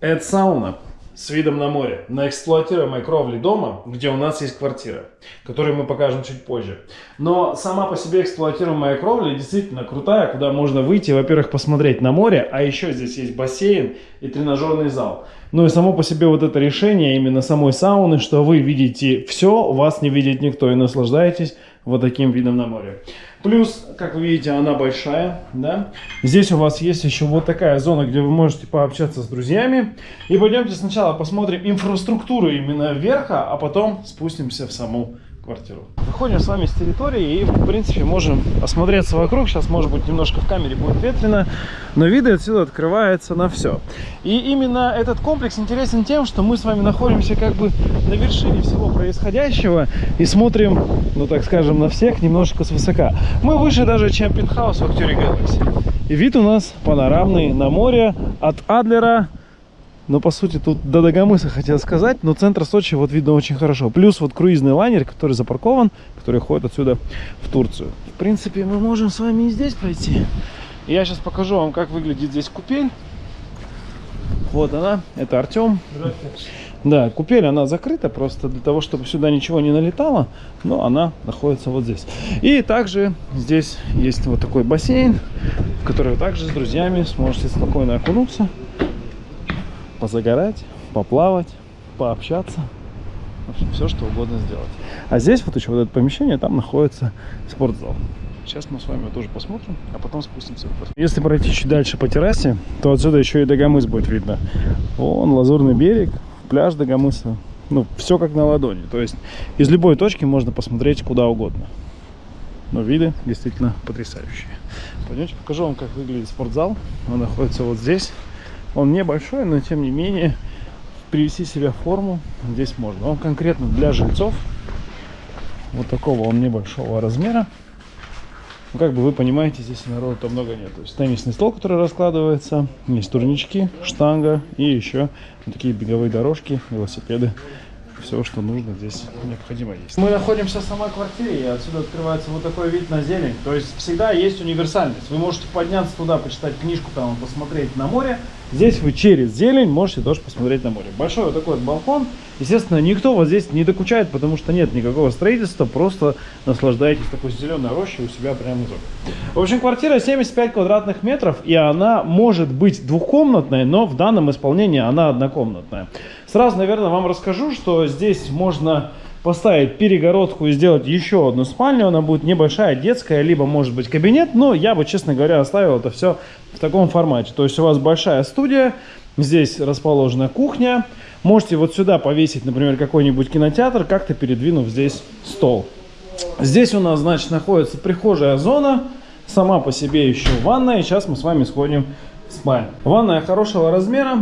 Это сауна с видом на море, на эксплуатируемой кровле дома, где у нас есть квартира, которую мы покажем чуть позже. Но сама по себе эксплуатируемая кровля действительно крутая, куда можно выйти, во-первых, посмотреть на море, а еще здесь есть бассейн и тренажерный зал. Ну и само по себе вот это решение именно самой сауны, что вы видите все, вас не видит никто и наслаждаетесь вот таким видом на море. Плюс, как вы видите, она большая, да. Здесь у вас есть еще вот такая зона, где вы можете пообщаться с друзьями. И пойдемте сначала посмотрим инфраструктуру именно верха, а потом спустимся в саму квартиру. Выходим с вами с территории и, в принципе, можем осмотреться вокруг. Сейчас, может быть, немножко в камере будет ветрено, но виды отсюда открываются на все. И именно этот комплекс интересен тем, что мы с вами находимся как бы на вершине всего происходящего и смотрим, ну, так скажем, на всех немножко свысока. Мы выше даже, чем пентхаус в Актюре Galaxy. И вид у нас панорамный на море от Адлера но по сути тут до Дагомыса хотел сказать, но центр Сочи вот видно очень хорошо. Плюс вот круизный лайнер, который запаркован, который ходит отсюда в Турцию. В принципе, мы можем с вами и здесь пройти. Я сейчас покажу вам, как выглядит здесь купель. Вот она, это Артем. Да, купель, она закрыта просто для того, чтобы сюда ничего не налетало, но она находится вот здесь. И также здесь есть вот такой бассейн, в который вы также с друзьями сможете спокойно окунуться позагорать, поплавать, пообщаться. В общем, все, что угодно сделать. А здесь вот еще вот это помещение, там находится спортзал. Сейчас мы с вами тоже посмотрим, а потом спустимся. Если пройти чуть дальше по террасе, то отсюда еще и Дагомыс будет видно. Вон лазурный берег, пляж Дагомыса. Ну, все как на ладони. То есть из любой точки можно посмотреть куда угодно. Но виды действительно потрясающие. Пойдемте покажу вам, как выглядит спортзал. Он находится вот здесь. Он небольшой, но тем не менее привести себя в форму здесь можно. Он конкретно для жильцов. Вот такого он небольшого размера. Ну, как бы вы понимаете, здесь народу-то много нет. То есть теннисный стол, который раскладывается, есть турнички, штанга и еще вот такие беговые дорожки, велосипеды все, что нужно здесь необходимо есть. Мы находимся в самой квартире, и отсюда открывается вот такой вид на зелень. То есть всегда есть универсальность. Вы можете подняться туда, почитать книжку, там посмотреть на море. Здесь вы через зелень можете тоже посмотреть на море. Большой вот такой вот балкон. Естественно, никто вот здесь не докучает, потому что нет никакого строительства. Просто наслаждайтесь такой зеленой рощей у себя прямо внизу. В общем, квартира 75 квадратных метров, и она может быть двухкомнатной, но в данном исполнении она однокомнатная. Сразу, наверное, вам расскажу, что здесь можно поставить перегородку и сделать еще одну спальню. Она будет небольшая, детская, либо может быть кабинет. Но я бы, честно говоря, оставил это все в таком формате. То есть у вас большая студия, здесь расположена кухня. Можете вот сюда повесить, например, какой-нибудь кинотеатр, как-то передвинув здесь стол. Здесь у нас, значит, находится прихожая зона. Сама по себе еще ванная. Сейчас мы с вами сходим в спальню. Ванная хорошего размера.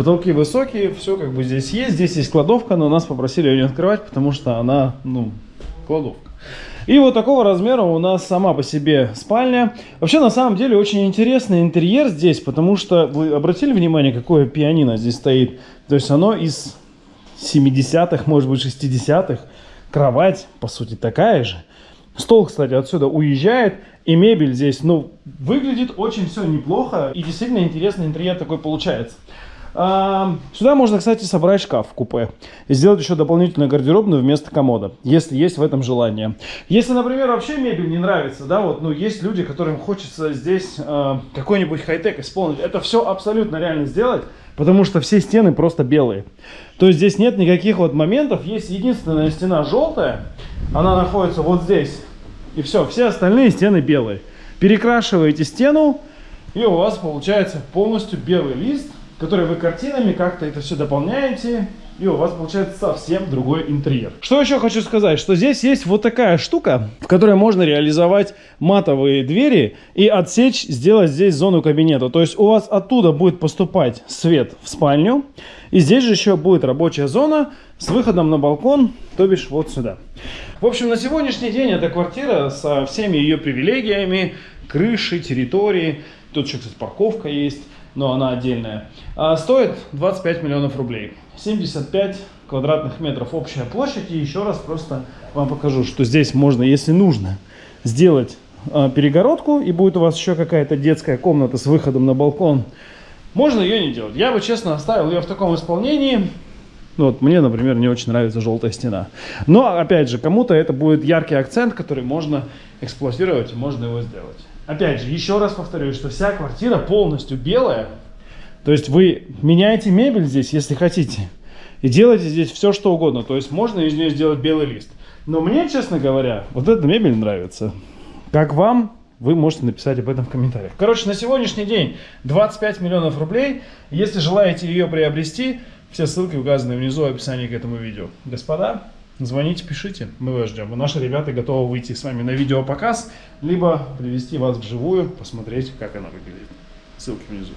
Потолки высокие, все как бы здесь есть. Здесь есть кладовка, но нас попросили ее не открывать, потому что она, ну, кладовка. И вот такого размера у нас сама по себе спальня. Вообще, на самом деле, очень интересный интерьер здесь, потому что вы обратили внимание, какое пианино здесь стоит? То есть оно из 70-х, может быть, 60-х. Кровать, по сути, такая же. Стол, кстати, отсюда уезжает. И мебель здесь, ну, выглядит очень все неплохо. И действительно интересный интерьер такой получается. Сюда можно, кстати, собрать шкаф в купе и сделать еще дополнительную гардеробную вместо комода, если есть в этом желание. Если, например, вообще мебель не нравится, да, вот, ну, есть люди, которым хочется здесь э, какой-нибудь хай-тек исполнить, это все абсолютно реально сделать, потому что все стены просто белые. То есть здесь нет никаких вот моментов, есть единственная стена желтая, она находится вот здесь, и все, все остальные стены белые. Перекрашиваете стену, и у вас получается полностью белый лист, которые вы картинами как-то это все дополняете, и у вас получается совсем другой интерьер. Что еще хочу сказать, что здесь есть вот такая штука, в которой можно реализовать матовые двери и отсечь, сделать здесь зону кабинета. То есть у вас оттуда будет поступать свет в спальню, и здесь же еще будет рабочая зона с выходом на балкон, то бишь вот сюда. В общем, на сегодняшний день эта квартира со всеми ее привилегиями, крышей, территории, тут еще, кстати, парковка есть, но она отдельная, а стоит 25 миллионов рублей. 75 квадратных метров общая площадь. И еще раз просто вам покажу, что здесь можно, если нужно, сделать а, перегородку. И будет у вас еще какая-то детская комната с выходом на балкон. Можно ее не делать. Я бы, честно, оставил ее в таком исполнении. Ну, вот мне, например, не очень нравится желтая стена. Но, опять же, кому-то это будет яркий акцент, который можно эксплуатировать, можно его сделать. Опять же, еще раз повторюсь, что вся квартира полностью белая. То есть вы меняете мебель здесь, если хотите. И делаете здесь все, что угодно. То есть можно из нее сделать белый лист. Но мне, честно говоря, вот эта мебель нравится. Как вам? Вы можете написать об этом в комментариях. Короче, на сегодняшний день 25 миллионов рублей. Если желаете ее приобрести, все ссылки указаны внизу в описании к этому видео. Господа, звоните, пишите, мы вас ждем. И наши ребята готовы выйти с вами на видеопоказ, либо привести вас вживую, посмотреть, как она выглядит. Ссылки внизу.